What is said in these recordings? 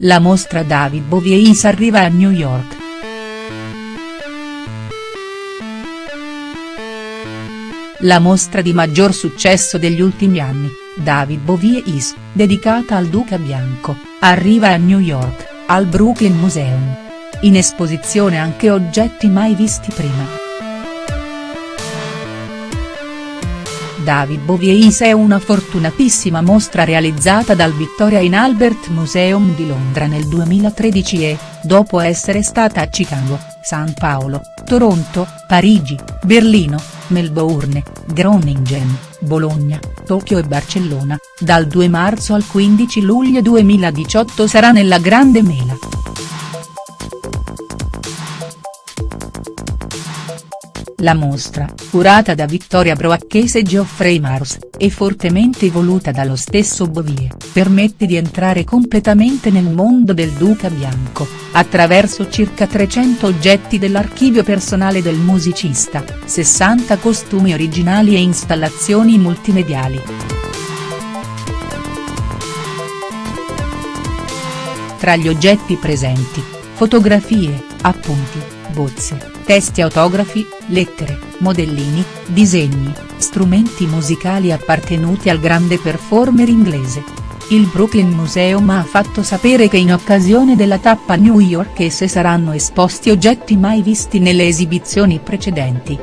La mostra David Bowie arriva a New York. La mostra di maggior successo degli ultimi anni, David Bowie Is, dedicata al Duca Bianco, arriva a New York, al Brooklyn Museum. In esposizione anche oggetti mai visti prima. David Bowie è una fortunatissima mostra realizzata dal Victoria in Albert Museum di Londra nel 2013 e, dopo essere stata a Chicago, San Paolo, Toronto, Parigi, Berlino, Melbourne, Groningen, Bologna, Tokyo e Barcellona, dal 2 marzo al 15 luglio 2018 sarà nella Grande Mela. La mostra, curata da Vittoria Broacchese e Geoffrey Mars, e fortemente voluta dallo stesso Bovie, permette di entrare completamente nel mondo del Duca Bianco, attraverso circa 300 oggetti dell'archivio personale del musicista, 60 costumi originali e installazioni multimediali. Tra gli oggetti presenti, fotografie, appunti, bozze, testi autografi, lettere, modellini, disegni, strumenti musicali appartenuti al grande performer inglese. Il Brooklyn Museum ha fatto sapere che in occasione della tappa New Yorkese saranno esposti oggetti mai visti nelle esibizioni precedenti.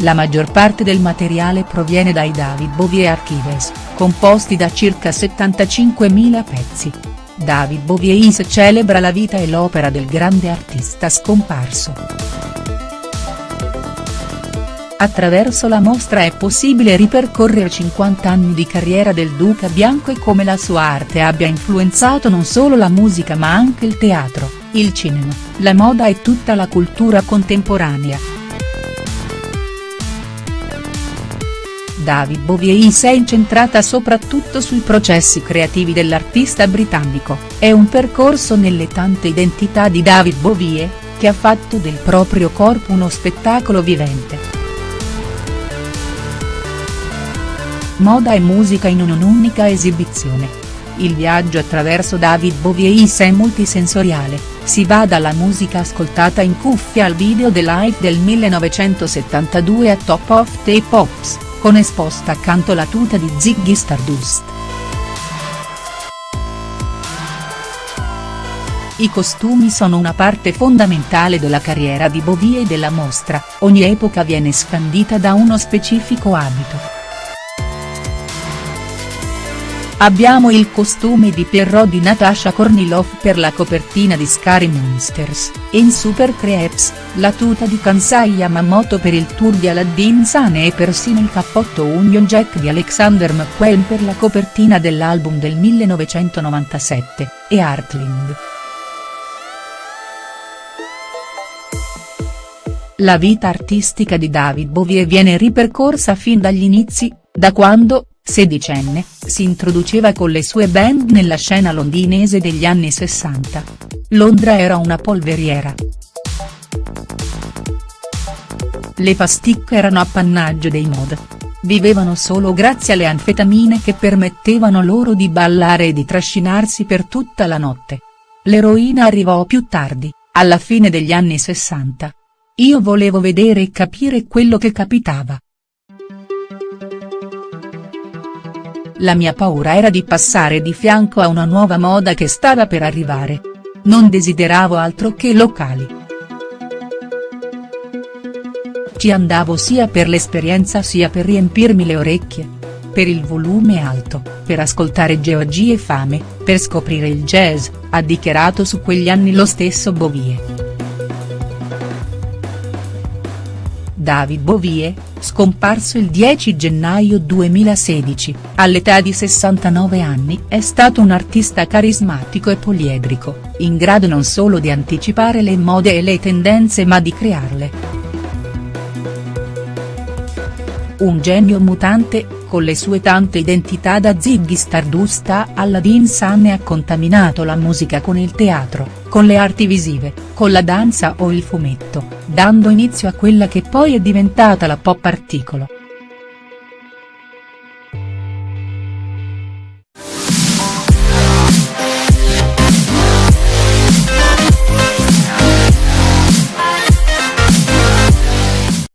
La maggior parte del materiale proviene dai David Bowie Archives, composti da circa 75.000 pezzi. David Bowie celebra la vita e l'opera del grande artista scomparso. Attraverso la mostra è possibile ripercorrere 50 anni di carriera del Duca Bianco e come la sua arte abbia influenzato non solo la musica ma anche il teatro, il cinema, la moda e tutta la cultura contemporanea. David Bowie è incentrata soprattutto sui processi creativi dell'artista britannico, è un percorso nelle tante identità di David Bowie, che ha fatto del proprio corpo uno spettacolo vivente. Moda e musica in un'unica esibizione. Il viaggio attraverso David Bowie è multisensoriale, si va dalla musica ascoltata in cuffia al video The Life del 1972 a Top of the Pops con esposta accanto la tuta di Ziggy Stardust. I costumi sono una parte fondamentale della carriera di Bowie e della mostra, ogni epoca viene scandita da uno specifico abito. Abbiamo il costume di Pierrot di Natasha Kornilov per la copertina di Scary Monsters, in Super Creeps, la tuta di Kansai Yamamoto per il tour di Aladdin Sane e persino il cappotto Union Jack di Alexander McQueen per la copertina dell'album del 1997, e Heartland. La vita artistica di David Bowie viene ripercorsa fin dagli inizi, da quando, sedicenne, si introduceva con le sue band nella scena londinese degli anni 60. Londra era una polveriera. Le pasticche erano appannaggio dei mod. Vivevano solo grazie alle anfetamine che permettevano loro di ballare e di trascinarsi per tutta la notte. L'eroina arrivò più tardi, alla fine degli anni 60. Io volevo vedere e capire quello che capitava. La mia paura era di passare di fianco a una nuova moda che stava per arrivare. Non desideravo altro che locali. Ci andavo sia per l'esperienza sia per riempirmi le orecchie. Per il volume alto, per ascoltare georgie e fame, per scoprire il jazz, ha dichiarato su quegli anni lo stesso Bovie. David Bowie, scomparso il 10 gennaio 2016, all'età di 69 anni è stato un artista carismatico e poliedrico, in grado non solo di anticipare le mode e le tendenze ma di crearle. Un genio mutante, con le sue tante identità da Ziggy Stardust a Aladdin Sane ha contaminato la musica con il teatro, con le arti visive, con la danza o il fumetto, dando inizio a quella che poi è diventata la pop articolo.